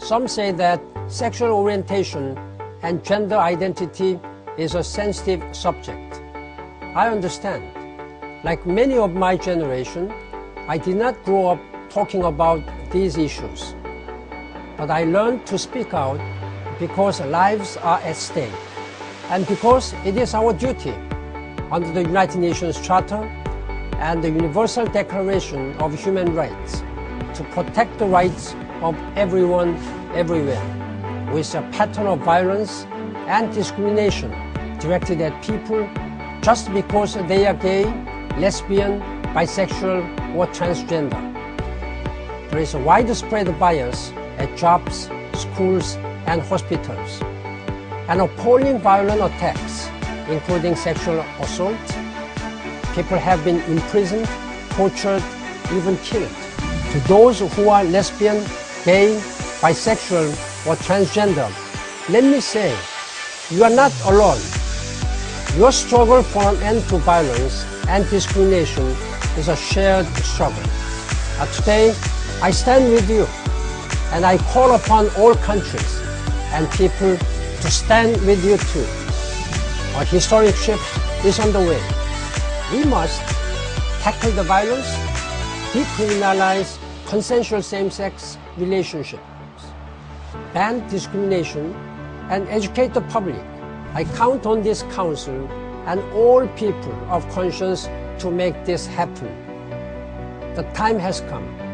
Some say that sexual orientation and gender identity is a sensitive subject. I understand. Like many of my generation, I did not grow up talking about these issues. But I learned to speak out because lives are at stake and because it is our duty under the United Nations Charter and the Universal Declaration of Human Rights to protect the rights of everyone everywhere with a pattern of violence and discrimination directed at people just because they are gay, lesbian, bisexual, or transgender. There is a widespread bias at jobs, schools, and hospitals, and appalling violent attacks, including sexual assault. People have been imprisoned, tortured, even killed. To those who are lesbian, gay, bisexual, or transgender, let me say, you are not alone. Your struggle for an end to violence and discrimination is a shared struggle. Today, I stand with you, and I call upon all countries and people to stand with you too. A historic shift is on the way. We must tackle the violence, decriminalize consensual same-sex relationships, ban discrimination, and educate the public. I count on this council and all people of conscience to make this happen. The time has come.